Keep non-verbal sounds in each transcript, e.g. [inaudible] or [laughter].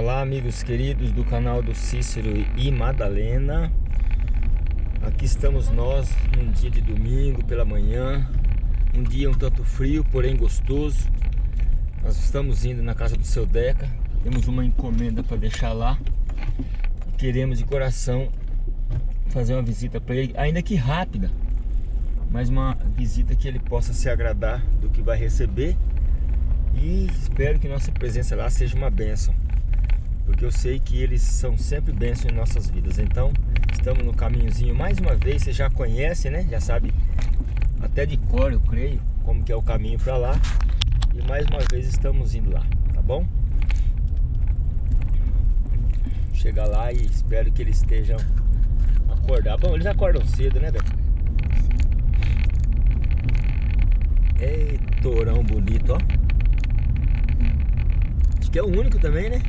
Olá amigos queridos do canal do Cícero e Madalena. Aqui estamos nós num dia de domingo pela manhã Um dia um tanto frio, porém gostoso. Nós estamos indo na casa do seu Deca Temos uma encomenda para deixar lá. Queremos de coração fazer uma visita para ele Ainda que rápida Mas uma visita que ele possa se agradar do que vai receber. E espero que nossa presença lá seja uma bênção porque eu sei que eles são sempre bênçãos em nossas vidas. Então, estamos no caminhozinho mais uma vez, você já conhece, né? Já sabe até de cor, eu creio, como que é o caminho para lá. E mais uma vez estamos indo lá, tá bom? Chegar lá e espero que eles estejam acordados. Bom, eles acordam cedo, né, Beto? Ei, torão bonito, ó. Acho que é o único também, né?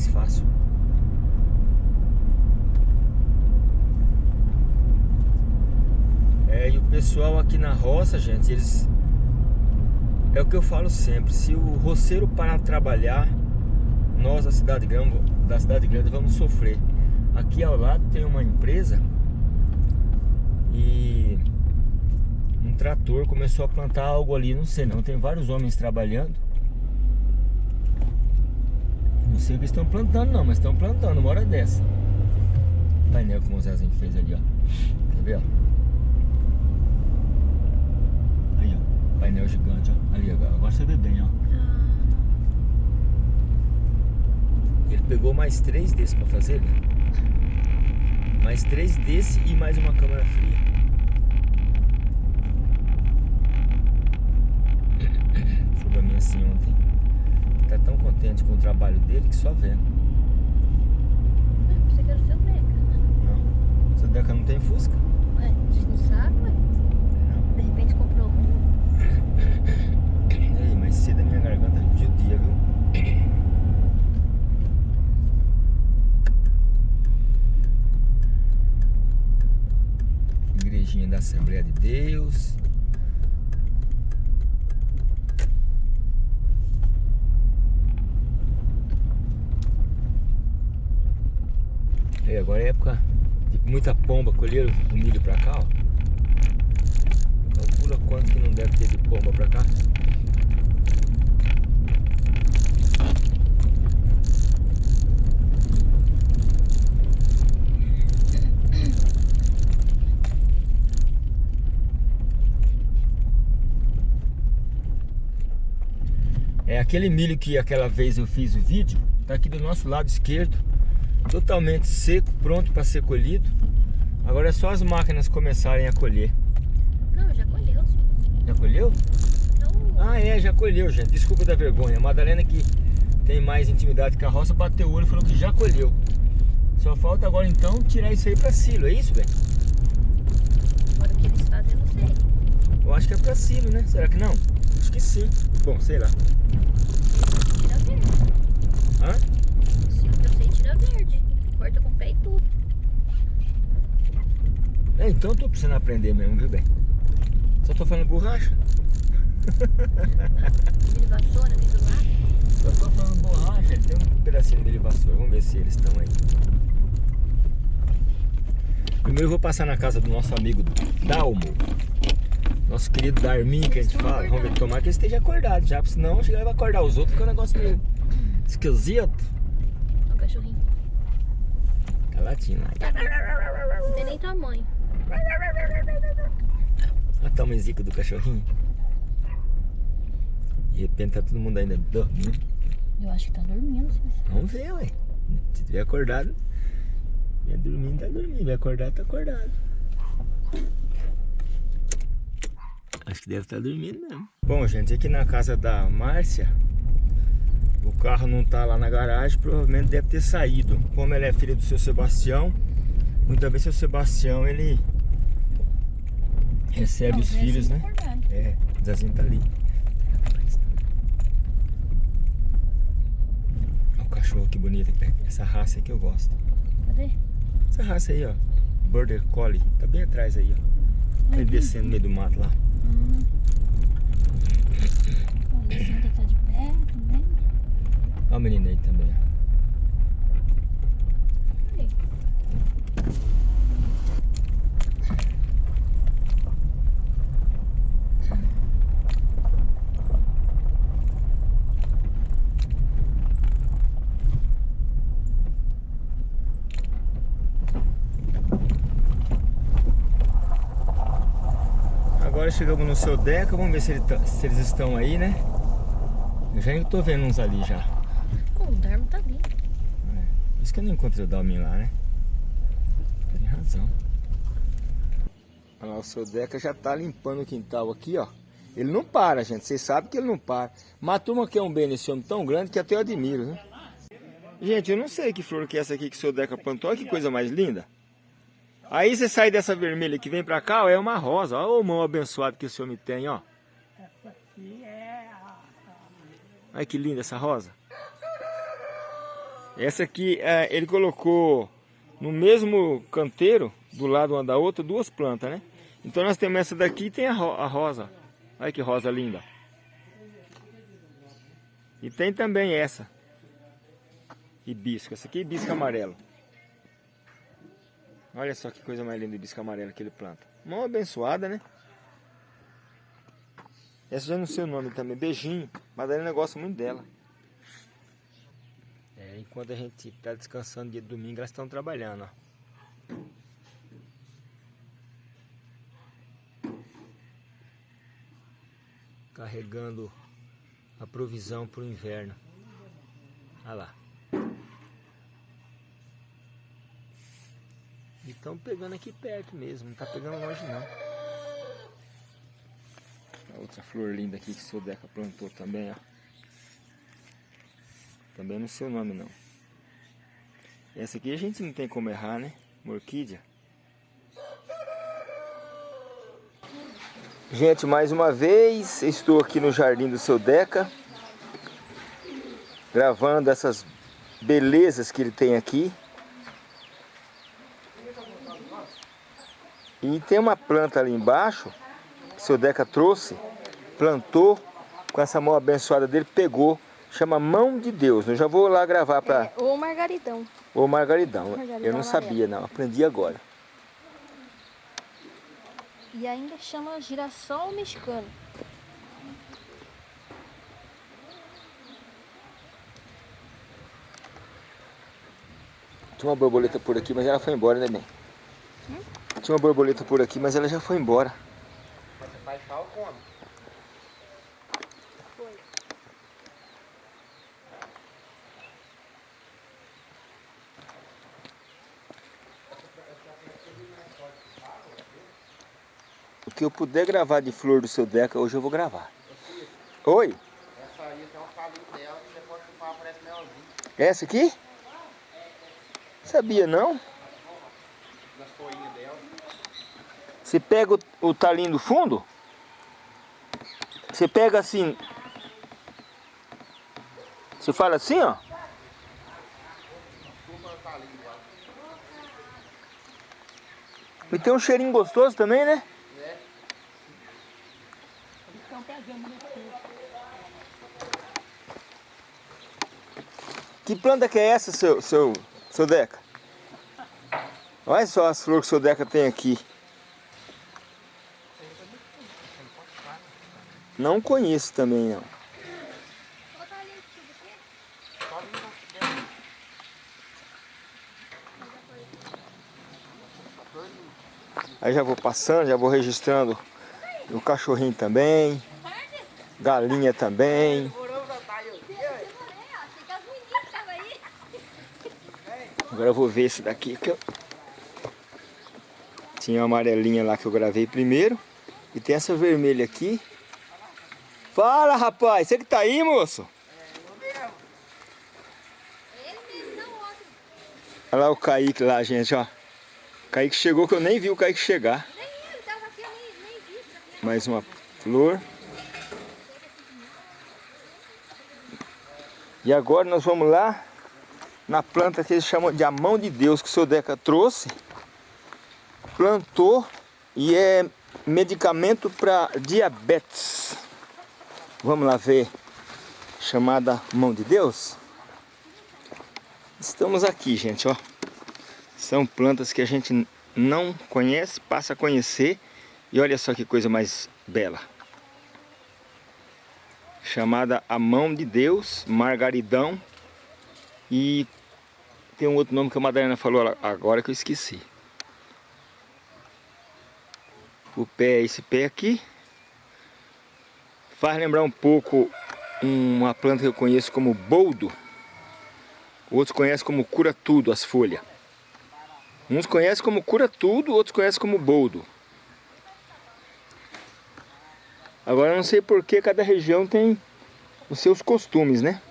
mais fácil. É, e o pessoal aqui na roça, gente, eles... É o que eu falo sempre, se o roceiro parar de trabalhar, nós da cidade grande, da cidade grande vamos sofrer. Aqui ao lado tem uma empresa e um trator começou a plantar algo ali, não sei não, tem vários homens trabalhando não sei o que estão plantando não, mas estão plantando uma hora dessa. O painel que o Zezinho fez ali, ó. Quer ver, ó? Aí, ó. Painel gigante, ó. Ali agora. Agora você vê bem, ó. Ele pegou mais três desses pra fazer, né? Mais três desse e mais uma câmera fria. [coughs] Foi pra mim assim ontem tá tão contente com o trabalho dele que só vendo. Você quer o seu Deca. Não. Seu Deca não tem Fusca? Ué, a gente não sabe, ué. Não. De repente comprou. Ei, mas cedo a minha garganta judia, viu? Igrejinha da Assembleia de Deus. É, agora é época de muita pomba, colher o milho pra cá, ó. Quanto que não deve ter de pomba pra cá. É aquele milho que aquela vez eu fiz o vídeo, tá aqui do nosso lado esquerdo totalmente seco, pronto para ser colhido. Agora é só as máquinas começarem a colher. Não, já colheu. Já colheu? Não. Ah, é, já colheu, gente. Desculpa da vergonha. A Madalena que tem mais intimidade com a roça bateu o olho e falou que já colheu. Só falta agora então tirar isso aí para silo, é isso, velho? Agora o que eles fazem eu não sei. Eu acho que é para silo, né? Será que não? Acho que sim. Bom, sei lá. Tira verde. Hã? verde. Corta com o pé e tudo. É, então eu tô precisando aprender mesmo, viu, bem? Tô falando borracha. Mini vassoura ali do lado. Só tô falando borracha, tem um pedacinho de vassoura. Vamos ver se eles estão aí. Primeiro eu vou passar na casa do nosso amigo Dalmo. Nosso querido Darmin, que a gente fala. Vamos ver, tomar que ele esteja acordado já, senão ele vai acordar os outros, que é um negócio meio esquisito latindo lá. Não tem nem tamanho. Olha o tamanhozinho do cachorrinho. De repente tá todo mundo ainda dormindo. Eu acho que tá dormindo. Vamos ver, ué. Se tiver acordado, vai dormindo, tá dormindo. Vai acordar, tá acordado. Acho que deve estar dormindo mesmo. Bom, gente, aqui na casa da Márcia, o carro não tá lá na garagem, provavelmente deve ter saído. Como ela é filha do seu Sebastião, muitas vezes o seu Sebastião, ele recebe Não, os filhos, tá né? acordado. É, o Zezinho tá ali. Olha o cachorro que bonito. Essa raça aí que eu gosto. Cadê? Essa raça aí, ó. Border Collie. Tá bem atrás aí, ó. Ele descendo no meio do mato lá. Hum. Tem que estar de pé também. Olha o menino aí também, ó. Aí. Agora chegamos no seu Deca, vamos ver se, ele tá- se eles estão aí, né? Eu já tô vendo uns ali já. Pô, o Darmo tá ali. Por isso que eu não encontrei o Dalmin lá, né? Tem razão. Olha lá, o seu Deca já tá limpando o quintal aqui, ó. Ele não para, gente. Vocês sabem que ele não para. Mas a turma quer um bem nesse homem tão grande que até eu admiro, né? Gente, eu não sei que flor que é essa aqui que o seu Deca plantou. Olha que coisa mais linda. Aí você sai dessa vermelha que vem pra cá, ó, é uma rosa. Olha o mão abençoado que esse homem tem, ó. Olha que linda essa rosa. Essa aqui, é, ele colocou no mesmo canteiro, do lado uma da outra, duas plantas, né? Então nós temos essa daqui e tem a, ro- a rosa. Olha que rosa linda. E tem também essa. Hibisco. Essa aqui é hibisco amarelo. Olha só que coisa mais linda o hibisco amarelo que ele planta. Mão abençoada, né? Essa já não sei o nome também. Beijinho. Madalena gosta muito dela. É, enquanto a gente tá descansando dia de domingo, elas estão trabalhando, ó. Carregando a provisão para o inverno. Olha lá. Estão pegando aqui perto mesmo, não tá pegando longe não. A outra flor linda aqui que o seu Deca plantou também, ó. Também não sei o nome não. Essa aqui a gente não tem como errar, né? Uma orquídea. Gente, mais uma vez, estou aqui no jardim do seu Deca. Gravando essas belezas que ele tem aqui. E tem uma planta ali embaixo, que o seu Deca trouxe, plantou, com essa mão abençoada dele, pegou, chama Mão de Deus. Eu já vou lá gravar para É, ou Margaritão. o Margaridão. Margaridão Eu não sabia não, aprendi agora. E ainda chama girassol mexicano. Tinha uma borboleta por aqui, mas ela foi embora, né, bem? Tinha uma borboleta por aqui, mas ela já foi embora. Foi. O que eu puder gravar de flor do seu Deca, hoje eu vou gravar. Oi? Essa aí tem um calinho dela que você pode chupar, parece melzinho. Essa aqui? Sabia não? Você pega o, o talinho do fundo, você pega assim, você fala assim, ó. E tem um cheirinho gostoso também, né? Né? Que planta que é essa, seu, seu, seu Deca? Olha só as flores que o seu Deca tem aqui. Não conheço também, não. Aí já vou passando, já vou registrando o cachorrinho também, galinha também. Agora eu vou ver esse daqui que eu... Tinha uma amarelinha lá que eu gravei primeiro. E tem essa vermelha aqui. Fala, rapaz! Você que tá aí, moço? Olha lá o Kaique lá, gente, ó. O Kaique chegou que eu nem vi o Kaique chegar. Nem ele tava aqui, eu nem, vi. Mais uma flor. E agora nós vamos lá na planta que eles chamam de a mão de Deus, que o seu Deca trouxe. Plantou e é medicamento para diabetes. Vamos lá ver. Chamada mão de Deus. Estamos aqui, gente, ó. São plantas que a gente não conhece, passa a conhecer. E olha só que coisa mais bela. Chamada a mão de Deus, margaridão. E tem um outro nome que a Madalena falou agora que eu esqueci. O pé é esse pé aqui. Faz lembrar um pouco uma planta que eu conheço como boldo. Outros conhecem como cura tudo as folhas. Uns conhecem como cura tudo, outros conhecem como boldo. Agora eu não sei por que cada região tem os seus costumes, né?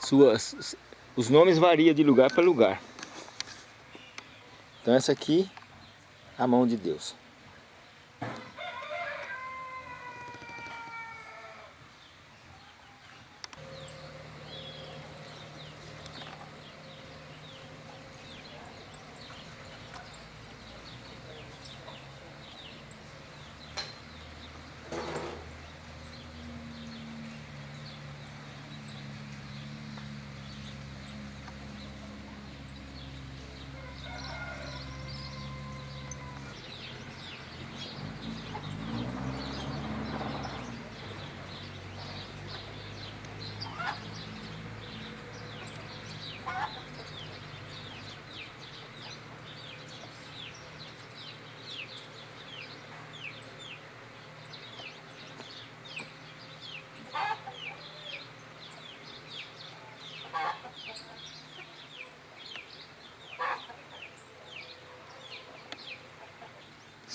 Suas, os nomes variam de lugar para lugar. Então essa aqui, a mão de Deus.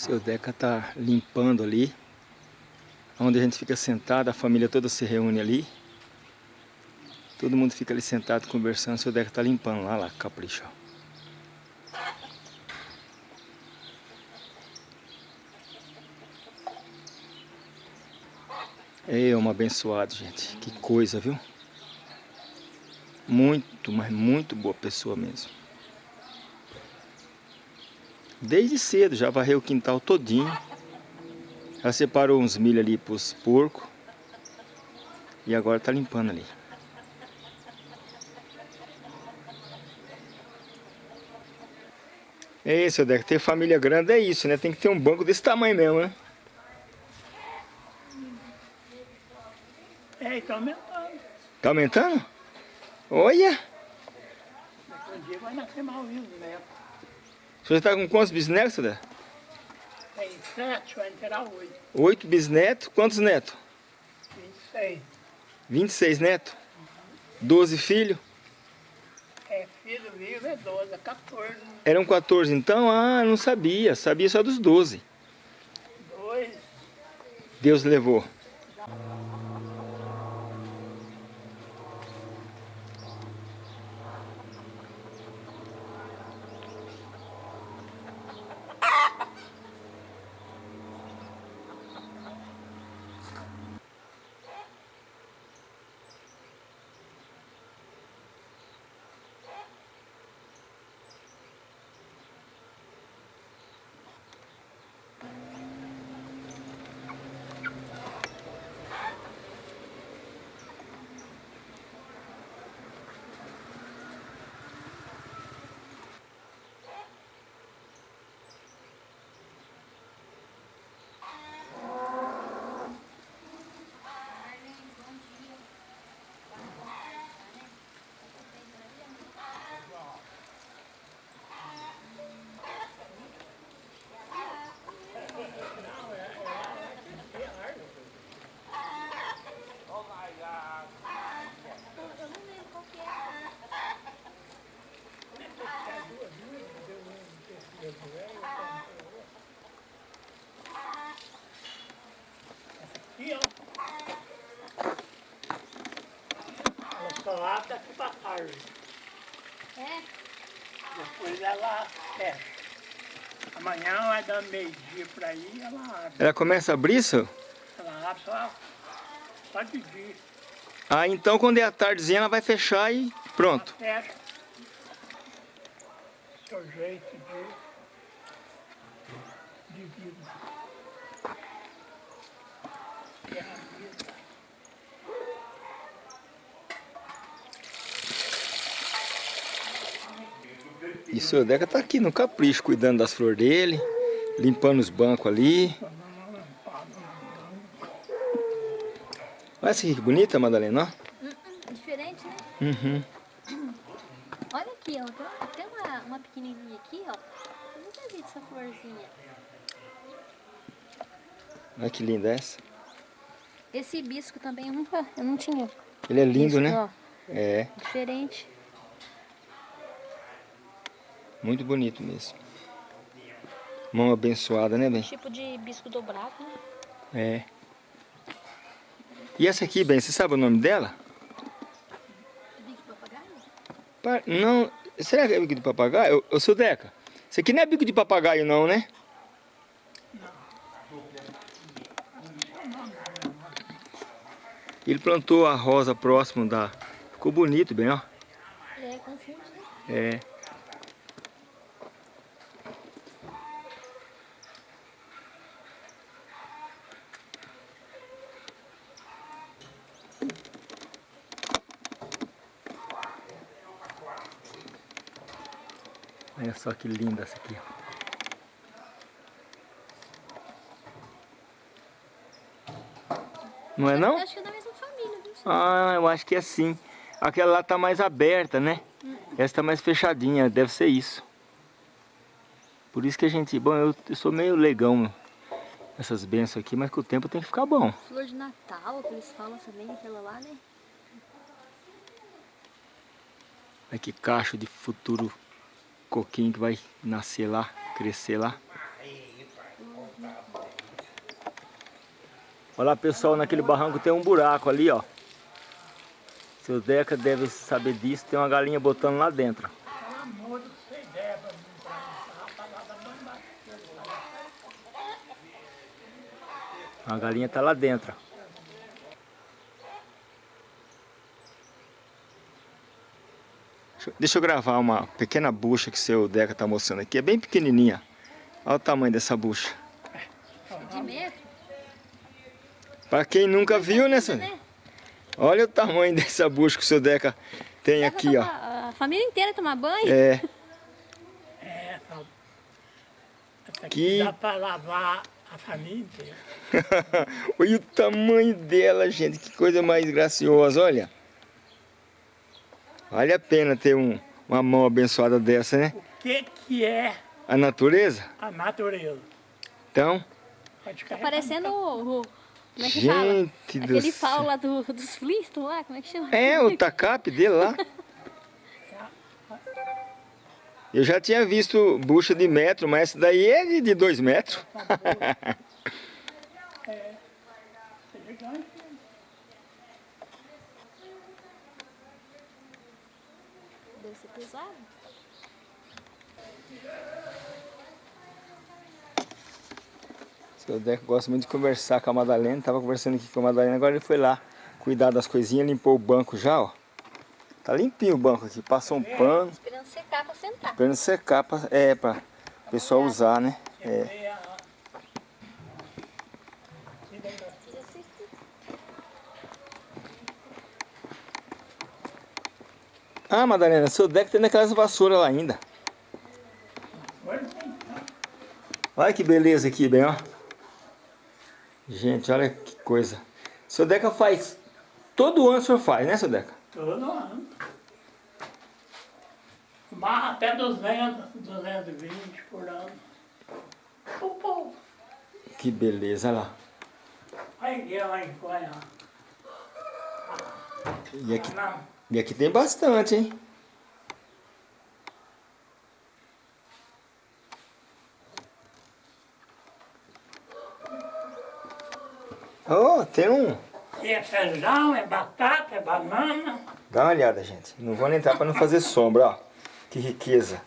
Seu Deca tá limpando ali. Onde a gente fica sentado, a família toda se reúne ali. Todo mundo fica ali sentado conversando, seu Deca tá limpando lá, lá, capricha. É um abençoado, gente. Que coisa, viu? Muito, mas muito boa pessoa mesmo. Desde cedo, já varreu o quintal todinho. Já separou uns milho ali para os porcos. E agora tá limpando ali. É isso, Deco. Ter família grande é isso, né? Tem que ter um banco desse tamanho mesmo, né? É, e tá aumentando. Tá aumentando? Olha! Daqui um dia vai nascer mais um neto. Você tá com quantos bisnetos, Dé? Tem sete, vai entrar oito. Oito bisnetos. Quantos netos? Vinte e seis. 26 netos? 12 filhos? É, filho vivo é doze, é 14. Eram 14 então? Ah, não sabia. Sabia só dos 12. Dois. Deus levou. Tarde. É? Depois ela fecha. Amanhã vai dar meio-dia por aí, ela abre. Ela começa a abrir, senhor? Ela abre só, só de dia. Ah, então quando é a tardezinha ela vai fechar e pronto. Fecha. Seu jeito de, de vida. E o seu Deca tá aqui no capricho, cuidando das flores dele, limpando os bancos ali. Olha essa aqui que bonita, Madalena, ó. Diferente, né? Uhum. Olha aqui, ó. Tem- uma, uma pequenininha aqui, ó. Eu nunca vi essa florzinha. Olha que linda essa. Esse hibisco também eu nunca, eu não tinha. Ele é lindo, visto, né? ó. É, Diferente. Muito bonito mesmo. Mão abençoada, né, bem? Tipo de hibisco dobrado, né? É. E essa aqui, bem, você sabe o nome dela? Bico de papagaio? Pa- Não, será que é bico de papagaio? Ô, ô seu Deca, isso aqui não é bico de papagaio não, né? Ele plantou a rosa próximo da... Ficou bonito, bem, ó. É, confunde, né? É. só que linda essa aqui. Não é não? Eu acho que é da mesma família? Ah, eu acho que é sim. Aquela lá tá mais aberta, né? Essa tá mais fechadinha, deve ser isso. Por isso que a gente... Bom, eu, eu sou meio legão essas bênçãos aqui, mas com o tempo tem que ficar bom. Flor de Natal, que eles falam também, aquela lá, né? Olha que cacho de futuro coquinho que vai nascer lá, crescer lá. Olha lá, pessoal, naquele barranco tem um buraco ali, ó. Seu Deca deve saber disso, tem uma galinha botando lá dentro. A galinha tá lá dentro. Deixa eu- gravar uma pequena bucha que seu Deca tá mostrando aqui. É bem pequenininha. Olha o tamanho dessa bucha. De metro. Pra quem nunca viu, né, Sônia? né? Olha o tamanho dessa bucha que o seu Deca tem aqui, ó. tomar- A família inteira tomar banho? É, É, essa, essa aqui Que- dá pra lavar a família inteira. [laughs] olha o tamanho dela, gente. Que coisa mais graciosa, olha. Vale a pena ter um, uma mão abençoada dessa, né? O que que é A natureza. a natureza? Então, Pode Tá parecendo o... o- Como é que fala? gente do Aquele céu. pau lá do, dos Flintstones lá, como é que chama? É, o tacape dele lá. Eu já tinha visto bucha de metro, mas essa daí é de- de dois metros. Gigante. [laughs] Deve pesado. Seu Deco gosta muito de conversar com a Madalena. Tava conversando aqui com a Madalena, agora ele foi lá cuidar das coisinhas, limpou o banco já, ó. Tá limpinho o banco aqui, passou um pano, Esperando secar pra sentar. esperando secar, pra, é, pra o pessoal usar, né? É. É a- Tira esse aqui. Ah, Madalena, seu Deco tem naquelas vassouras lá ainda. Olha que beleza aqui, bem, ó. Gente, olha que coisa. Seu Deca faz... Todo ano o senhor faz, né, seu Deca? Todo ano. Mas até 200, 220 por ano. Povo. Que beleza, olha lá. Aí eu aí, olha. E aqui, Não, e aqui tem bastante, hein? Oh, tem um... aqui é feijão, é batata, é banana. Dá uma olhada, gente. Não vou nem entrar para não fazer sombra, ó. Que riqueza.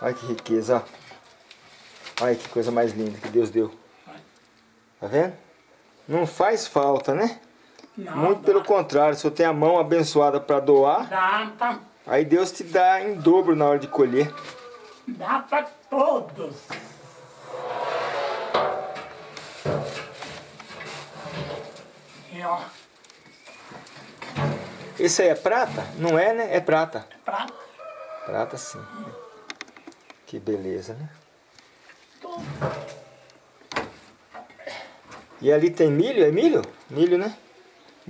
Olha que riqueza, ó. Olha que coisa mais linda que Deus deu. Tá vendo? Não faz falta, né? Não, Muito dá, pelo contrário, se você tem a mão abençoada para doar, Dá pra, aí Deus te dá em dobro na hora de colher. dá pra todos. E ó, Esse aí é prata? Não é, né? É prata. prata, Prata sim. Que beleza, né? tudo. E ali tem milho? É milho? Milho, né?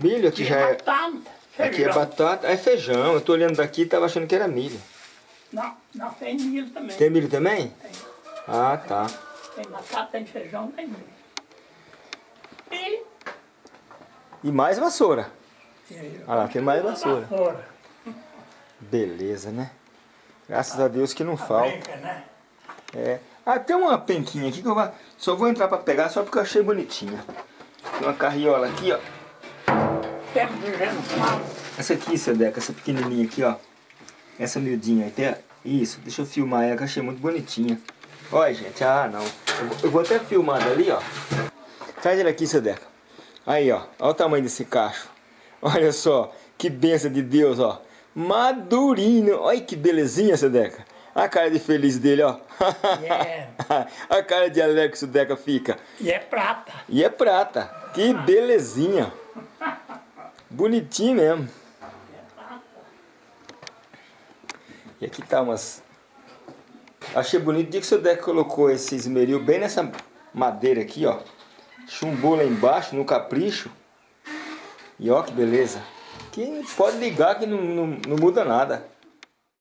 Milho aqui já é... batata, Aqui é batata, é feijão. Eu tô olhando daqui e tava achando que era milho. Não, não tem milho também. Tem milho também? Tem. Ah, tá. Tem batata, tem feijão, tem milho. E... E mais vassoura. e- Ah lá, tem mais vassoura. vassoura. Beleza, né? Graças a Deus que não A falta. brinca, né? É. Ah, tem uma penquinha aqui que eu vou... só vou entrar pra pegar só porque eu achei bonitinha. Tem uma carriola aqui, ó. Mal. Essa aqui, Sedeca, essa pequenininha aqui, ó. Essa miudinha. Tem... Isso, deixa eu filmar ela que eu achei muito bonitinha. Olha, gente, ah, não. Eu vou, eu vou até filmar dali, ó. Traz ele aqui, Sedeca. Aí, ó. Olha o tamanho desse cacho. Olha só, que benção de Deus, ó. Madurinho. Olha que belezinha, Sedeca. A cara de feliz dele, ó. É. [laughs] a cara de alegre que o Sedeca fica. E é prata. E é prata. Que belezinha. Bonitinho mesmo. E aqui tá umas... Achei bonito o dia que o seu Deca colocou esse esmeril bem nessa madeira aqui, ó. Chumbou lá embaixo, no capricho. E ó que beleza. Que pode ligar que não, não, não muda nada.